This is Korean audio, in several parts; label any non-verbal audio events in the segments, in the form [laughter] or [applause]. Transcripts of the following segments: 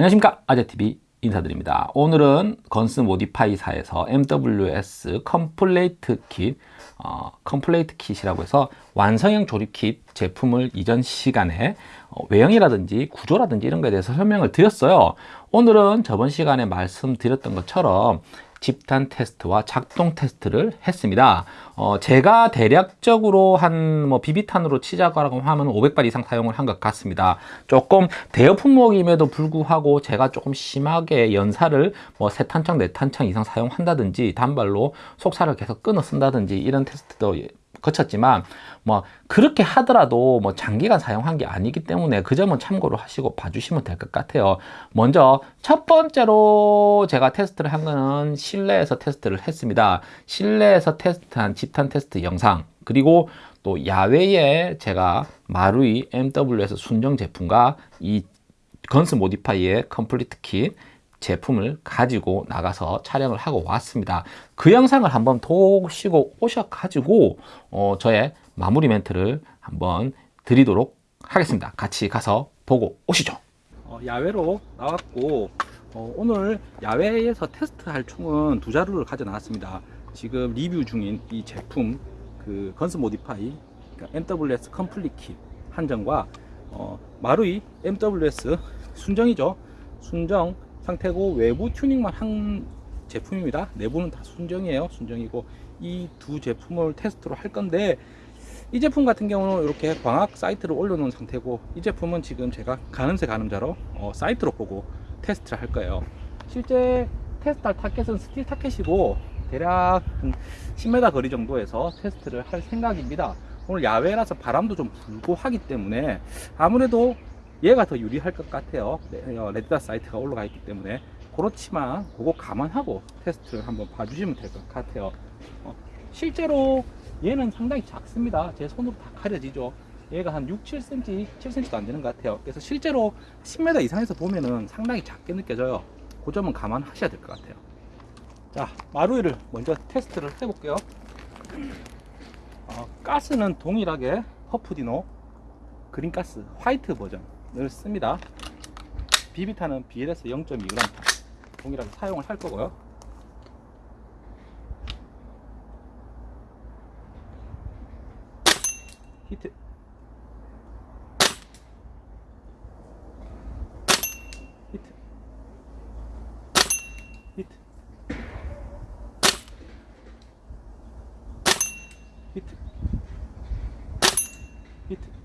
안녕하십니까? 아재TV 인사드립니다. 오늘은 Guns Modify사에서 MWS complete kit 어, complete kit이라고 해서 완성형 조립 킷 제품을 이전 시간에 어, 외형이라든지 구조라든지 이런 거에 대해서 설명을 드렸어요. 오늘은 저번 시간에 말씀드렸던 것처럼 집탄 테스트와 작동 테스트를 했습니다. 어, 제가 대략적으로 한 뭐 비비탄으로 치자고 하면 500발 이상 사용을 한 것 같습니다. 조금 대여 품목임에도 불구하고 제가 조금 심하게 연사를 뭐 세 탄창, 네 탄창 이상 사용한다든지 단발로 속살을 계속 끊어 쓴다든지 이런 테스트도 거쳤지만 뭐 그렇게 하더라도 뭐 장기간 사용한 게 아니기 때문에 그 점은 참고로 하시고 봐주시면 될 것 같아요. 먼저 첫 번째로 제가 테스트를 한 거는 실내에서 테스트를 했습니다. 실내에서 테스트한 집탄 테스트 영상 그리고 또 야외에 제가 마루이 MWS 순정 제품과 이 Guns Modify의 complete kit 제품을 가지고 나가서 촬영을 하고 왔습니다. 그 영상을 한번 보시고 오셔가지고 어, 저의 마무리 멘트를 한번 드리도록 하겠습니다. 같이 가서 보고 오시죠. 어, 야외로 나왔고 어, 오늘 야외에서 테스트할 총은 두 자루를 가져 나왔습니다. 지금 리뷰 중인 이 제품 그 Guns Modify 그러니까 MWS complete kit 한정과 어, 마루이 MWS 순정이죠? 순정 상태고 외부 튜닝만 한 제품입니다. 내부는 다 순정이에요. 순정이고 이 두 제품을 테스트로 할 건데 이 제품 같은 경우는 이렇게 광학 sight를 올려놓은 상태고 이 제품은 지금 제가 가늠새 가늠자로 어, sight로 보고 테스트를 할 거예요. 실제 테스트할 target은 steel target이고 대략 10m 거리 정도에서 테스트를 할 생각입니다. 오늘 야외라서 바람도 좀 불고 하기 때문에 아무래도 얘가 더 유리할 것 같아요. 어, red dot sight가 올라가 있기 때문에 그렇지만 그거 감안하고 테스트를 한번 봐주시면 될 것 같아요. 어, 실제로 얘는 상당히 작습니다. 제 손으로 다 가려지죠. 얘가 한 6, 7cm, 7cm도 안 되는 것 같아요. 그래서 실제로 10m 이상에서 보면은 상당히 작게 느껴져요. 그 점은 감안하셔야 될 것 같아요. 자 마루이를 먼저 테스트를 해 볼게요. 어, 가스는 동일하게 허프디노 그린가스 화이트 버전 을 씁니다. 비비탄은 BLS 0.2g 동일하게 사용을 할 거고요. 히트. 히트. 히트. 히트. 히트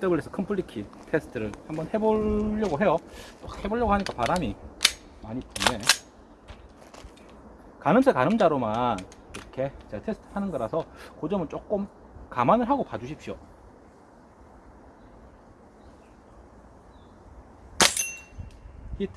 MWS complete kit 테스트를 한번 해보려고 해요. 해보려고 하니까 바람이 많이 부네. 가늠새 가늠자로만 이렇게 제가 테스트 하는 거라서 그 점은 조금 감안을 하고 봐주십시오. 히트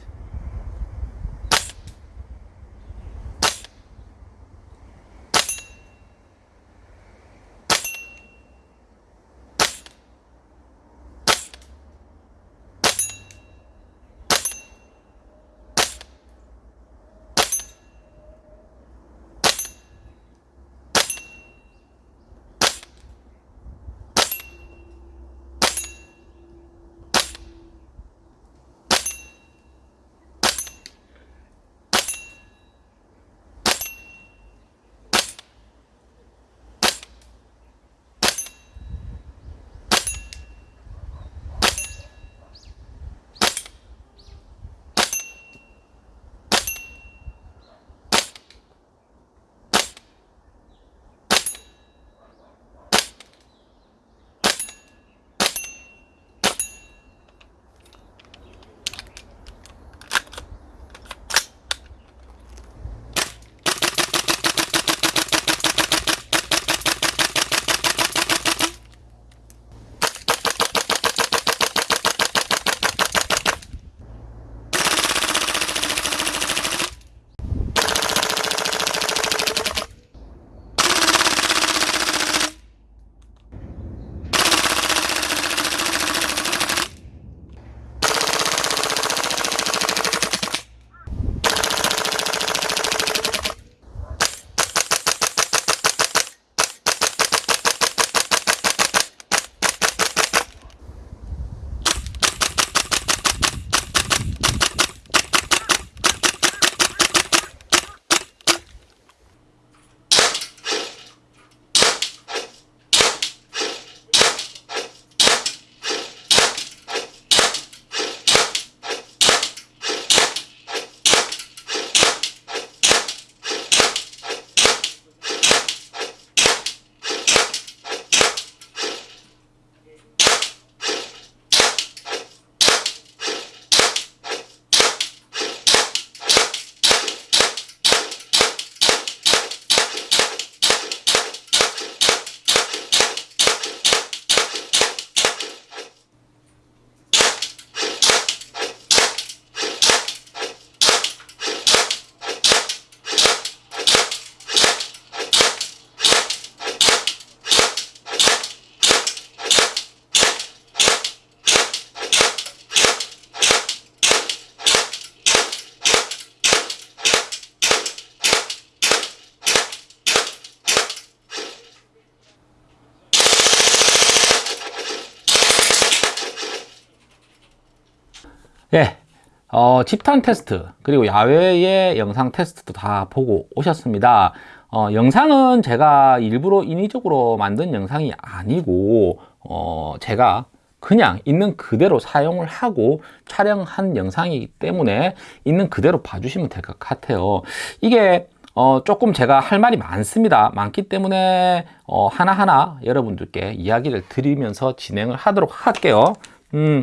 어, 집탄 테스트 그리고 야외의 영상 테스트도 다 보고 오셨습니다. 어, 영상은 제가 일부러 인위적으로 만든 영상이 아니고 어, 제가 그냥 있는 그대로 사용을 하고 촬영한 영상이기 때문에 있는 그대로 봐주시면 될 것 같아요. 이게 어, 조금 제가 할 말이 많습니다. 많기 때문에 어, 하나하나 여러분들께 이야기를 드리면서 진행을 하도록 할게요. 음,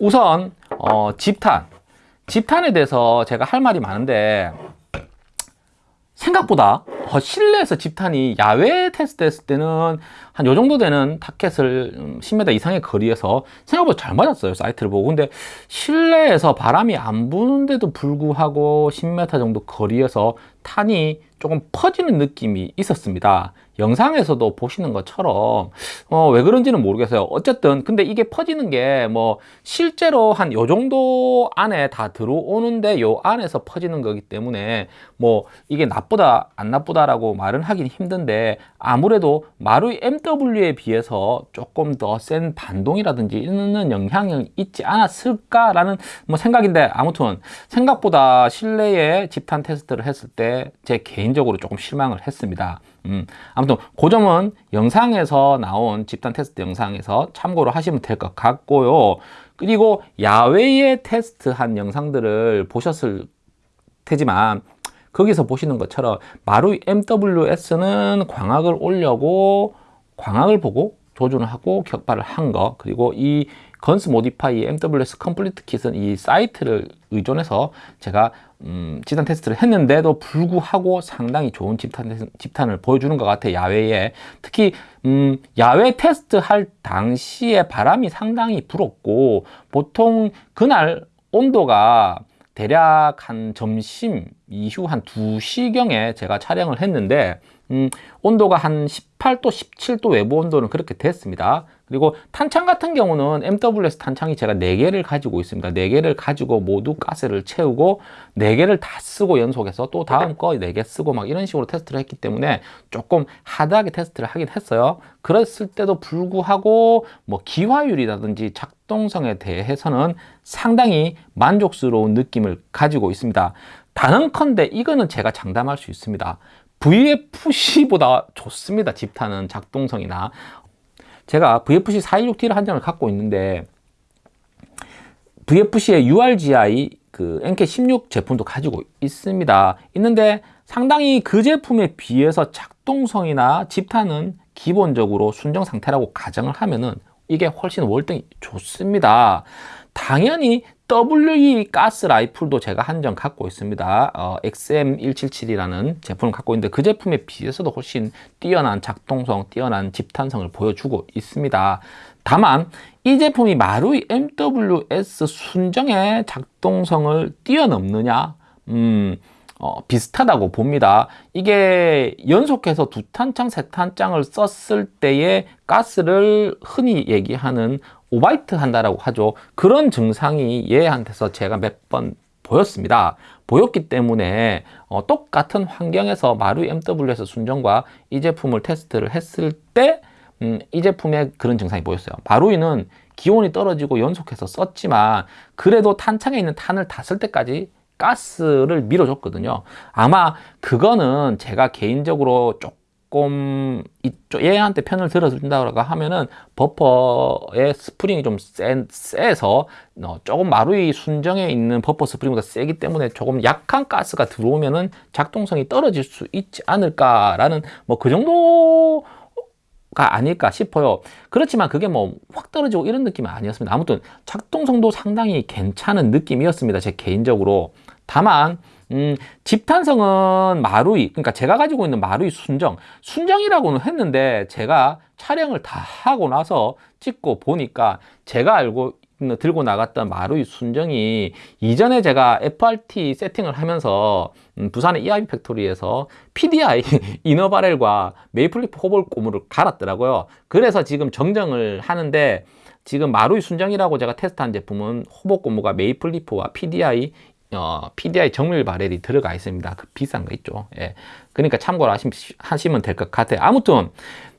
우선 어, 집탄 집탄에 대해서 제가 할 말이 많은데 생각보다 어, 실내에서 집탄이 야외 테스트 했을 때는 한 요 정도 되는 타켓을 10m 음, 이상의 거리에서 생각보다 잘 맞았어요 사이트를 보고. 근데 실내에서 바람이 안 부는데도 불구하고 10m 정도 거리에서 탄이 조금 퍼지는 느낌이 있었습니다. 영상에서도 보시는 것처럼 어, 왜 그런지는 모르겠어요. 어쨌든 근데 이게 퍼지는 게 뭐 실제로 한 요 정도 안에 다 들어오는데 요 안에서 퍼지는 거기 때문에 뭐 이게 나쁘다 안 나쁘다 라고 말은 하긴 힘든데 아무래도 마루이 MW에 비해서 조금 더 센 반동이라든지 있는 영향이 있지 않았을까 라는 뭐 생각인데 아무튼 생각보다 실내에 집탄 테스트를 했을 때제 개인적으로 조금 실망을 했습니다. 음, 아무튼 그 점은 영상에서 나온 집탄 테스트 영상에서 참고로 하시면 될 것 같고요. 그리고 야외에 테스트한 영상들을 보셨을 테지만 거기서 보시는 것처럼 마루이 MWS는 광학을 올리고 광학을 보고 조준을 하고 격발을 한 거 그리고 이 Guns Modify MWS complete kit은 이 sight를 의존해서 제가 음, 집탄 테스트를 했는데도 불구하고 상당히 좋은 집탄, 집탄을 보여주는 것 같아요 야외에 특히 음, 야외 테스트 할 당시에 바람이 상당히 불었고 보통 그날 온도가 대략 한 점심 이후 한 2시경에 제가 촬영을 했는데 음, 온도가 한 18도, 17도 외부 온도는 그렇게 됐습니다. 그리고 탄창 같은 경우는 MWS 탄창이 제가 4개를 가지고 있습니다. 4개를 가지고 모두 가스를 채우고 4개를 다 쓰고 연속해서 또 다음 거 4개 쓰고 막 이런 식으로 테스트를 했기 때문에 조금 하드하게 테스트를 하긴 했어요. 그랬을 때도 불구하고 뭐 기화율이라든지 작동성에 대해서는 상당히 만족스러운 느낌을 가지고 있습니다. 단언컨대 이거는 제가 장담할 수 있습니다. VFC보다 좋습니다. 집탄은 작동성이나 제가 VFC 416T를 한 장을 갖고 있는데 VFC의 URGI 그 NK16 제품도 가지고 있습니다. 있는데 상당히 그 제품에 비해서 작동성이나 집탄은 기본적으로 순정 상태라고 가정을 하면은 이게 훨씬 월등히 좋습니다. 당연히 WE 가스 라이플도 제가 한점 갖고 있습니다. 어, XM177이라는 제품을 갖고 있는데 그 제품에 비해서도 훨씬 뛰어난 작동성, 뛰어난 집탄성을 보여주고 있습니다. 다만 이 제품이 마루이 MWS 순정의 작동성을 뛰어넘느냐? 음, 어, 비슷하다고 봅니다. 이게 연속해서 두 탄창, 세 탄창을 썼을 때의 가스를 흔히 얘기하는 오바이트 한다라고 하죠. 그런 증상이 얘한테서 제가 몇 번 보였습니다. 보였기 때문에 어, 똑같은 환경에서 마루 MWS 순정과 이 제품을 테스트를 했을 때 음, 이 제품에 그런 증상이 보였어요. 마루이는 기온이 떨어지고 연속해서 썼지만 그래도 탄창에 있는 탄을 다 쓸 때까지 가스를 밀어줬거든요. 아마 그거는 제가 개인적으로 조금 이쪽 얘한테 편을 들어준다고 하면은 버퍼의 스프링이 좀 센, 세서 어, 조금 마루이 순정에 있는 버퍼 스프링보다 세기 때문에 조금 약한 가스가 들어오면은 작동성이 떨어질 수 있지 않을까라는 뭐 그 정도 가 아닐까 싶어요. 그렇지만 그게 뭐 확 떨어지고 이런 느낌은 아니었습니다. 아무튼 작동성도 상당히 괜찮은 느낌이었습니다. 제 개인적으로 다만 음, 집탄성은 마루이, 그러니까 제가 가지고 있는 마루이 순정, 순정이라고는 했는데 제가 촬영을 다 하고 나서 찍고 보니까 제가 알고 들고 나갔던 마루이 순정이 이전에 제가 FRT 세팅을 하면서 음, 부산의 EIB 팩토리에서 PDI [laughs] inner barrel과 Maple Leaf hop-up 고무를 갈았더라고요. 그래서 지금 정정을 하는데 지금 마루이 순정이라고 제가 테스트한 제품은 hop-up 고무가 Maple Leaf와 PDI 어, PDI 정밀 barrel이 들어가 있습니다. 그 비싼 거 있죠. 예. 그러니까 참고로 하시면 될 것 같아요. 아무튼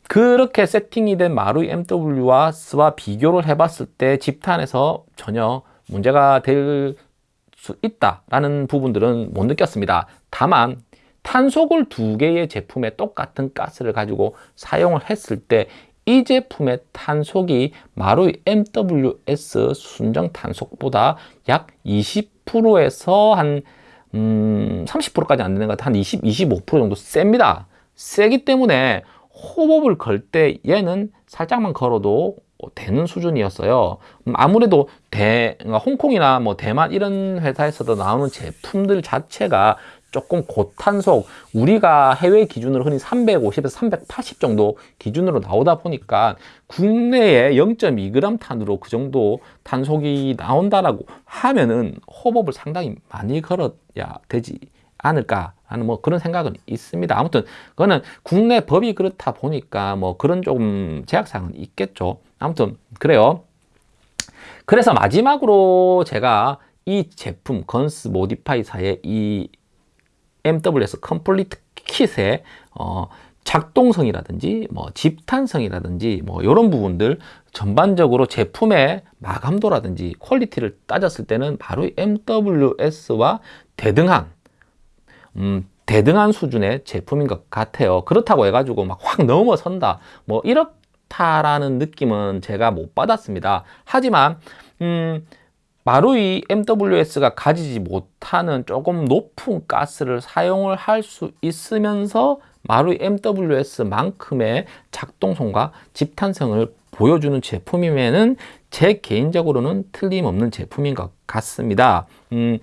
그렇게 세팅이 된 마루이 MWS와 비교를 해봤을 때 집탄에서 전혀 문제가 될 수 있다라는 부분들은 못 느꼈습니다. 다만 탄속을 두 개의 제품에 똑같은 가스를 가지고 사용을 했을 때 이 제품의 탄속이 마루이 MWS 순정 탄속보다 약20% 에서 한 음, 30%까지 안 되는 것 같아 한 20, 25% 정도 셉니다. 세기 때문에 호흡을 걸 때 얘는 살짝만 걸어도 되는 수준이었어요. 음, 아무래도 대, 그러니까 홍콩이나 뭐 대만 이런 회사에서도 나오는 제품들 자체가 조금 고탄속 우리가 해외 기준으로 흔히 350에서 380 정도 기준으로 나오다 보니까 국내에 0.2g 탄으로 그 정도 탄속이 나온다라고 하면은 호흡을 상당히 많이 걸어야 되지 않을까 하는 뭐 그런 생각은 있습니다. 아무튼 그거는 국내 법이 그렇다 보니까 뭐 그런 조금 제약사항은 있겠죠. 아무튼 그래요. 그래서 마지막으로 제가 이 제품 Guns Modify사의 이 MWS complete kit의 어, 작동성이라든지 뭐 집탄성이라든지 뭐 이런 부분들 전반적으로 제품의 마감도라든지 퀄리티를 따졌을 때는 마루이 MWS와 대등한 음, 대등한 수준의 제품인 것 같아요. 그렇다고 해가지고 막 확 넘어선다. 뭐 이렇다라는 느낌은 제가 못 받았습니다. 하지만 음, 마루이 MWS가 가지지 못하는 조금 높은 가스를 사용을 할 수 있으면서 마루이 MWS만큼의 작동성과 집탄성을 보여주는 제품이면은 제 개인적으로는 틀림없는 제품인 것 같습니다. 음,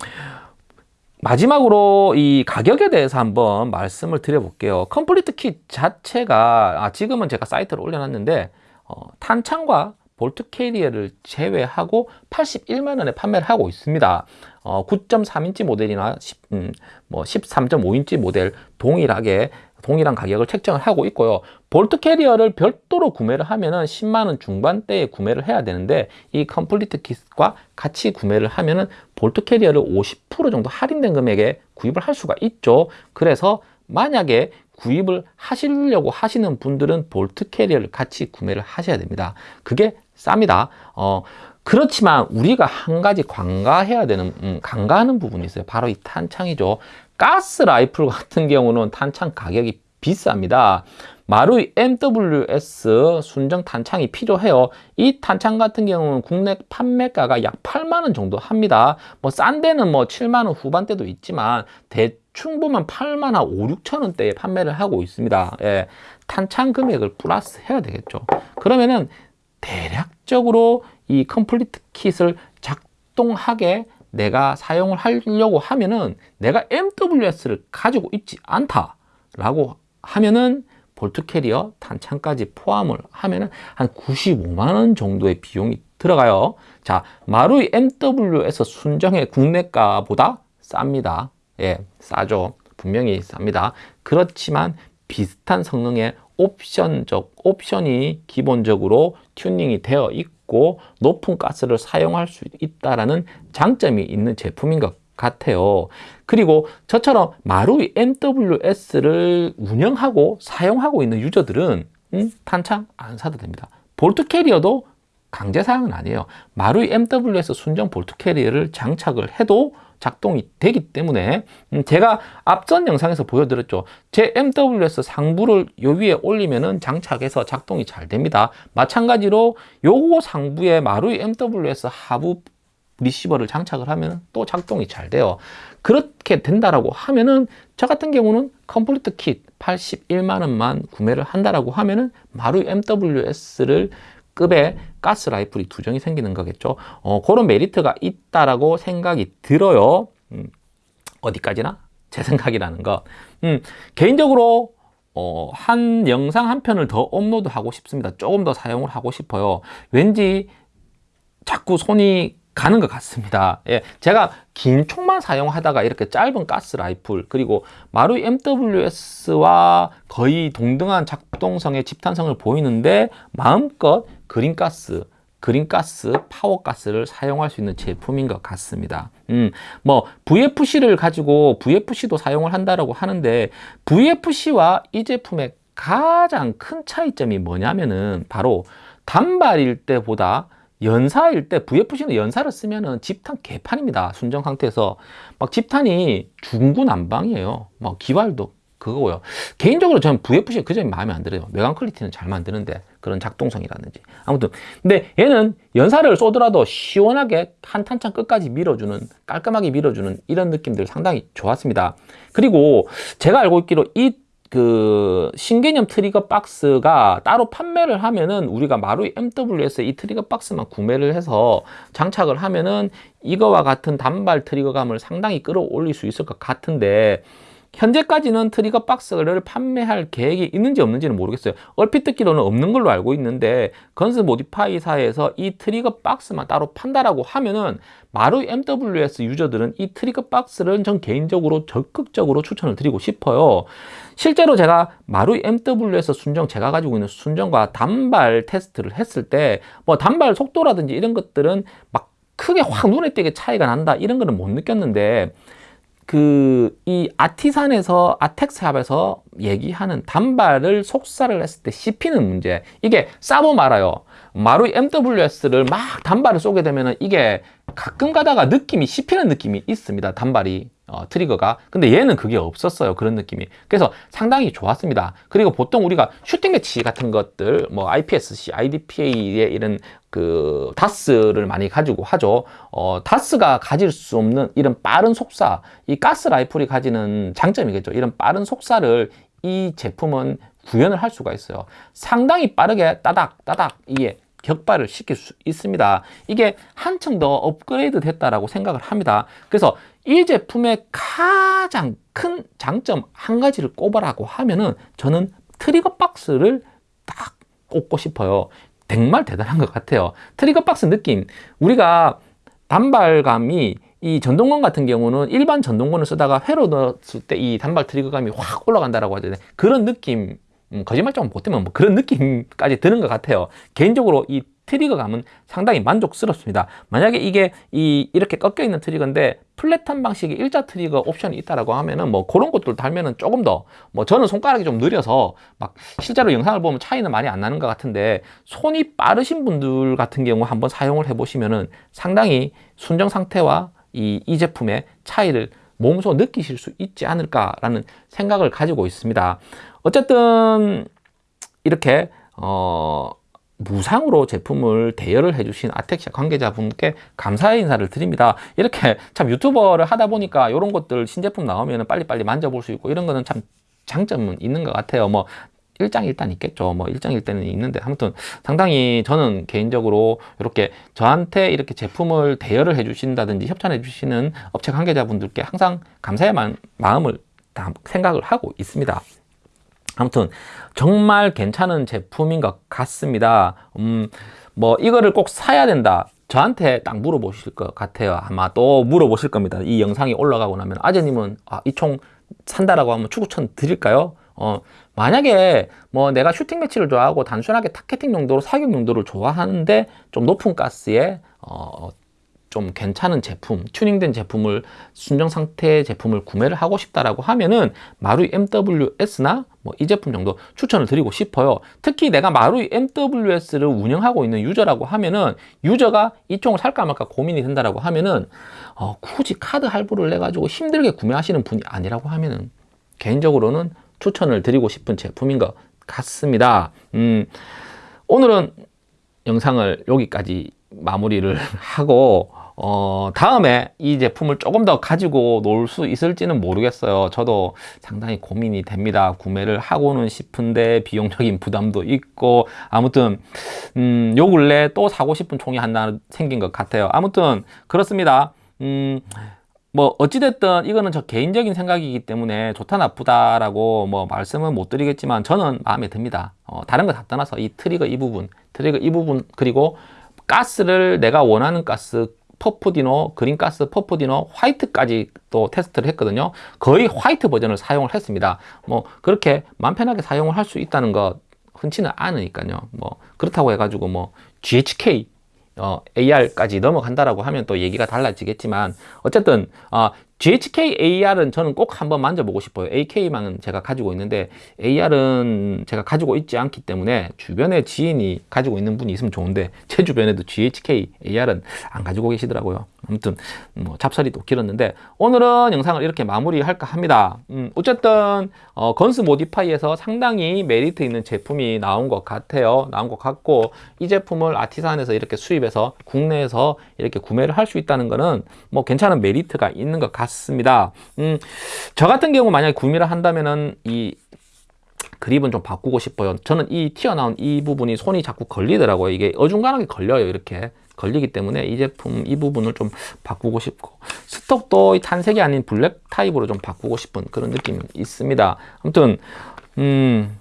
마지막으로 이 가격에 대해서 한번 말씀을 드려볼게요. complete kit 자체가 아, 지금은 제가 sight를 올려놨는데 어, 탄창과 bolt carrier를 제외하고 81만 원에 판매를 하고 있습니다. 어, 9.3인치 모델이나 10, 음, 뭐 13.5인치 모델 동일하게 동일한 가격을 책정을 하고 있고요. bolt carrier를 별도로 구매를 하면은 10만 원 중반대에 구매를 해야 되는데 이 complete kit과 같이 구매를 하면은 bolt carrier를 50% 정도 할인된 금액에 구입을 할 수가 있죠. 그래서 만약에 구입을 하시려고 하시는 분들은 bolt carrier를 같이 구매를 하셔야 됩니다. 그게 쌉니다. 어, 그렇지만 우리가 한 가지 관가해야 되는, 음, 간과하는 부분이 있어요. 바로 이 탄창이죠. 가스 라이플 같은 경우는 탄창 가격이 비쌉니다. 마루이 MWS 순정 탄창이 필요해요. 이 탄창 같은 경우는 국내 판매가가 약 8만 원 정도 합니다. 뭐 싼 데는 뭐 7만 원 후반대도 있지만 대충 보면 8만 원, 5, 6천 원대에 판매를 하고 있습니다. 예, 탄창 금액을 플러스 해야 되겠죠. 그러면은 대략적으로 이 complete kit을 작동하게 내가 사용을 하려고 하면은 내가 MWS를 가지고 있지 않다라고 하면은 bolt carrier 탄창까지 포함을 하면은 한 95만 원 정도의 비용이 들어가요. 자, 마루이 MWS 순정의 국내가보다 쌉니다. 예, 싸죠. 분명히 쌉니다. 그렇지만 비슷한 성능의 옵션적 옵션이 기본적으로 튜닝이 되어 있고 높은 가스를 사용할 수 있다라는 장점이 있는 제품인 것 같아요. 그리고 저처럼 마루이 MWS를 운영하고 사용하고 있는 유저들은 음, 탄창 안 사도 됩니다. 볼트 캐리어도 강제 사양은 아니에요. 마루이 MWS 순정 볼트 캐리어를 장착을 해도 작동이 되기 때문에 음, 제가 앞전 영상에서 보여드렸죠. 제 MWS 상부를 요 위에 올리면은 장착해서 작동이 잘 됩니다. 마찬가지로 요거 상부에 마루이 MWS 하부 리시버를 장착을 하면 또 작동이 잘 돼요. 그렇게 된다라고 하면은 저 같은 경우는 complete kit 81만 원만 구매를 한다라고 하면은 마루이 MWS를 급의 가스 라이플이 두 정이 생기는 거겠죠. 어, 그런 메리트가 있다라고 생각이 들어요. 음, 어디까지나 제 생각이라는 거. 음, 개인적으로 어, 한 영상 한 편을 더 업로드 하고 싶습니다. 조금 더 사용을 하고 싶어요. 왠지 자꾸 손이 가는 것 같습니다. 예, 제가 긴 총만 사용하다가 이렇게 짧은 가스 라이플 그리고 마루이 MWS와 거의 동등한 작동성의 집탄성을 보이는데 마음껏 그린가스 그린가스, 파워가스를 사용할 수 있는 제품인 것 같습니다. 음, 뭐 VFC를 가지고 VFC도 사용을 한다라고 하는데 VFC와 이 제품의 가장 큰 차이점이 뭐냐면은 바로 단발일 때보다 연사일 때 VFC는 연사를 쓰면은 집탄 개판입니다. 순정 상태에서 막 집탄이 중구난방이에요. 막 기발도 그거고요. 개인적으로 저는 VFC가 그 점이 마음에 안 들어요. 외관 quality는 잘 만드는데 그런 작동성이라든지 아무튼 근데 얘는 연사를 쏘더라도 시원하게 한 탄창 끝까지 밀어주는 깔끔하게 밀어주는 이런 느낌들 상당히 좋았습니다. 그리고 제가 알고 있기로 이그 신개념 트리거 박스가 따로 판매를 하면은 우리가 마루이 MWS 이 트리거 박스만 구매를 해서 장착을 하면은 이거와 같은 단발 트리거감을 상당히 끌어올릴 수 있을 것 같은데 현재까지는 트리거 박스를 판매할 계획이 있는지 없는지는 모르겠어요. 얼핏 듣기로는 없는 걸로 알고 있는데 건스 모디파이사에서 이 트리거 박스만 따로 판다라고 하면은 마루 MWS 유저들은 이 트리거 박스를 전 개인적으로 적극적으로 추천을 드리고 싶어요. 실제로 제가 마루 MWS 순정 제가 가지고 있는 순정과 단발 테스트를 했을 때 뭐 단발 속도라든지 이런 것들은 막 크게 확 눈에 띄게 차이가 난다 이런 거는 못 느꼈는데 그 이 아티산에서 아텍스합에서 얘기하는 단발을 속살을 했을 때 씹히는 문제. 이게 싸보 말아요. 마루이 MWS를 막 단발을 쏘게 되면 이게 가끔 가다가 느낌이 씹히는 느낌이 있습니다. 단발이 어, 트리거가. 근데 얘는 그게 없었어요. 그런 느낌이. 그래서 상당히 좋았습니다. 그리고 보통 우리가 슈팅 매치 같은 것들 뭐 IPSC, IDPA의 이런 그 다스를 많이 가지고 하죠. 어, 다스가 가질 수 없는 이런 빠른 속사 이 가스 라이플이 가지는 장점이겠죠. 이런 빠른 속사를 이 제품은 구현을 할 수가 있어요. 상당히 빠르게 따닥 따닥 이게 격발을 시킬 수 있습니다 이게 한층 더 업그레이드 됐다라고 생각을 합니다 그래서 이 제품의 가장 큰 장점 한 가지를 꼽아라고 하면은 저는 트리거 박스를 딱 꼽고 싶어요. 정말 대단한 것 같아요. 트리거 박스 느낌. 우리가 단발감이 이 전동건 같은 경우는 일반 전동건을 쓰다가 회로 넣었을 때 이 단발 트리거감이 확 올라간다라고 하잖아요. 그런 느낌, 음, 거짓말 좀 보태면 뭐 그런 느낌까지 드는 것 같아요. 개인적으로 이 트리거감은 상당히 만족스럽습니다. 만약에 이게 이 이렇게 꺾여 있는 트리거인데 flat한 방식의 일자 트리거 옵션이 있다라고 하면은 뭐 그런 것들 달면은 조금 더 뭐 저는 손가락이 좀 느려서 막 실제로 영상을 보면 차이는 많이 안 나는 것 같은데 손이 빠르신 분들 같은 경우 한번 사용을 해 보시면은 상당히 순정 상태와 이, 이 제품의 차이를 몸소 느끼실 수 있지 않을까라는 생각을 가지고 있습니다. 어쨌든 이렇게 어 무상으로 제품을 대여를 해주신 아텍시아 관계자분께 감사의 인사를 드립니다. 이렇게 참 유튜버를 하다 보니까 이런 것들 신제품 나오면 빨리빨리 만져볼 수 있고 이런 거는 참 장점은 있는 것 같아요. 뭐 일장일단 있겠죠. 뭐 일장일단은 있는데 아무튼 상당히 저는 개인적으로 이렇게 저한테 이렇게 제품을 대여를 해주신다든지 협찬해 주시는 업체 관계자분들께 항상 감사의 마음을 다 생각을 하고 있습니다. 아무튼 정말 괜찮은 제품인 것 같습니다. 음, 뭐 이거를 꼭 사야 된다. 저한테 딱 물어보실 것 같아요. 아마 또 물어보실 겁니다. 이 영상이 올라가고 나면 아재님은 아, 이 총 산다라고 하면 추천 드릴까요? 어, 만약에 뭐 내가 슈팅 매치를 좋아하고 단순하게 targeting 용도로 사격 용도를 좋아하는데 좀 높은 가스에 어, 좀 괜찮은 제품, 튜닝된 제품을 순정 상태 제품을 구매를 하고 싶다라고 하면은 마루이 MWS나 뭐 이 제품 정도 추천을 드리고 싶어요. 특히 내가 마루이 MWS를 운영하고 있는 유저라고 하면은 유저가 이 총을 살까 말까 고민이 된다라고 하면은 어, 굳이 카드 할부를 내 가지고 힘들게 구매하시는 분이 아니라고 하면은 개인적으로는 추천을 드리고 싶은 제품인 것 같습니다. 음, 오늘은 영상을 여기까지 마무리를 [laughs] 하고 어, 다음에 이 제품을 조금 더 가지고 놀 수 있을지는 모르겠어요. 저도 상당히 고민이 됩니다. 구매를 하고는 싶은데 비용적인 부담도 있고 아무튼 음, 요 근래 또 사고 싶은 총이 하나 생긴 것 같아요. 아무튼 그렇습니다. 음, 뭐 어찌됐든 이거는 저 개인적인 생각이기 때문에 좋다 나쁘다 라고 뭐 말씀은 못 드리겠지만 저는 마음에 듭니다. 어, 다른 거 다 떠나서 이 트리거 이 부분, 트리거 이 부분 그리고 가스를 내가 원하는 가스 퍼프디노, 그린가스, 퍼프디노, 화이트까지 또 테스트를 했거든요. 거의 화이트 버전을 사용을 했습니다. 뭐 그렇게 맘 편하게 사용을 할 수 있다는 것 흔치는 않으니까요. 뭐 그렇다고 해가지고 뭐 GHK 어, AR까지 넘어간다라고 하면 또 얘기가 달라지겠지만 어쨌든 어, GHK AR은 저는 꼭 한번 만져보고 싶어요. AK만은 제가 가지고 있는데 AR은 제가 가지고 있지 않기 때문에 주변에 지인이 가지고 있는 분이 있으면 좋은데 제 주변에도 GHK AR은 안 가지고 계시더라고요. 아무튼 뭐 잡설이 또 길었는데 오늘은 영상을 이렇게 마무리할까 합니다. 음, 어쨌든 어, 건스 모디파이에서 상당히 메리트 있는 제품이 나온 것 같아요. 나온 것 같고 이 제품을 아티산에서 이렇게 수입해서 국내에서 이렇게 구매를 할 수 있다는 거는 뭐 괜찮은 메리트가 있는 것 같 습니다. 음, 저 같은 경우 만약에 구매를 한다면은 이 그립은 좀 바꾸고 싶어요. 저는 이 튀어나온 이 부분이 손이 자꾸 걸리더라고요. 이게 어중간하게 걸려요. 이렇게 걸리기 때문에 이 제품 이 부분을 좀 바꾸고 싶고 stock도 이 탄색이 아닌 블랙 타입으로 좀 바꾸고 싶은 그런 느낌이 있습니다. 아무튼 음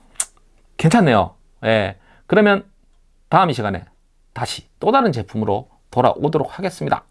괜찮네요. 예. 그러면 다음 이 시간에 다시 또 다른 제품으로 돌아오도록 하겠습니다.